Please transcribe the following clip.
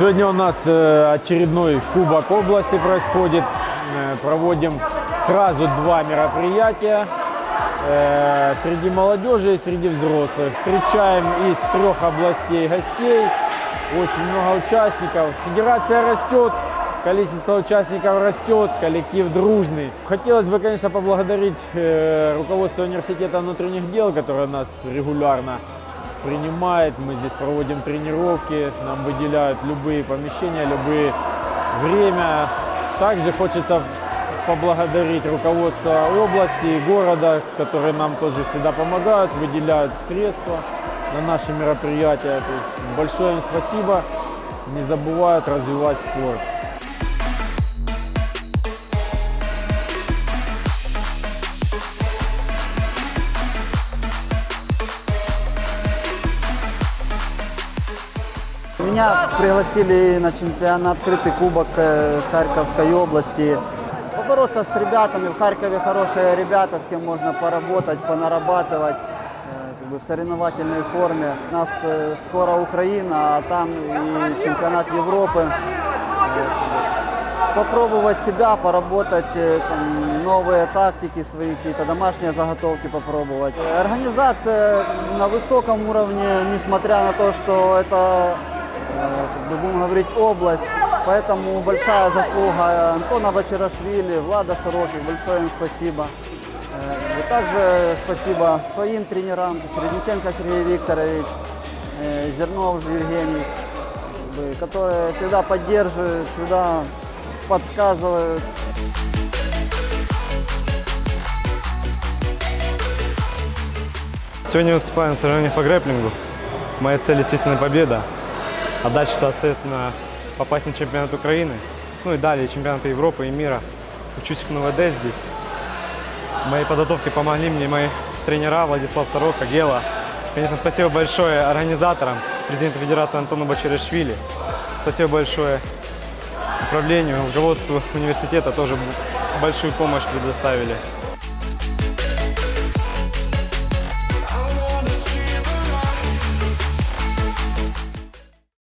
Сегодня у нас э, очередной Кубок области происходит. Э, Проводим сразу два мероприятия э, среди молодежи и среди взрослых. Встречаем из трех областей гостей. Очень много участников. Федерация растет, количество участников растет, коллектив дружный. Хотелось бы, конечно, поблагодарить руководство университета внутренних дел, которое нас регулярно принимает. Мы здесь проводим тренировки, нам выделяют любые помещения, любые время. Также хочется поблагодарить руководство области и города, которые нам тоже всегда помогают, выделяют средства на наши мероприятия. Большое им спасибо. Не забывают развивать спорт. Меня пригласили на чемпионат открытый кубок э, Харьковской области. Побороться с ребятами. В Харькове хорошие ребята, с кем можно поработать, понарабатывать э, как бы в соревновательной форме. У нас э, скоро Украина, а там и чемпионат Европы. Попробовать себя, поработать, там, новые тактики, свои какие-то домашние заготовки попробовать. Организация на высоком уровне, несмотря на то, что это как бы будем говорить, область. Поэтому большая заслуга Антона Бачарашвили, Влада Сороких, большое им спасибо. Э, И также спасибо своим тренерам, Чередниченко Сергей Викторович, э, Зернов Евгений, которые всегда поддерживают, всегда подсказывают. Сегодня выступаю на соревнованиях по грэплингу. Моя цель, естественно, победа. А дальше, соответственно, попасть на чемпионат Украины. Ну и далее чемпионаты Европы и мира. Учусь в НВД здесь. В моей подготовке помогли мне мои тренера Владислав Сорока, Гела. Конечно, спасибо большое организаторам, президенту Федерации Антону Бачаришвили. Спасибо большое управлению, руководству университета тоже большую помощь предоставили.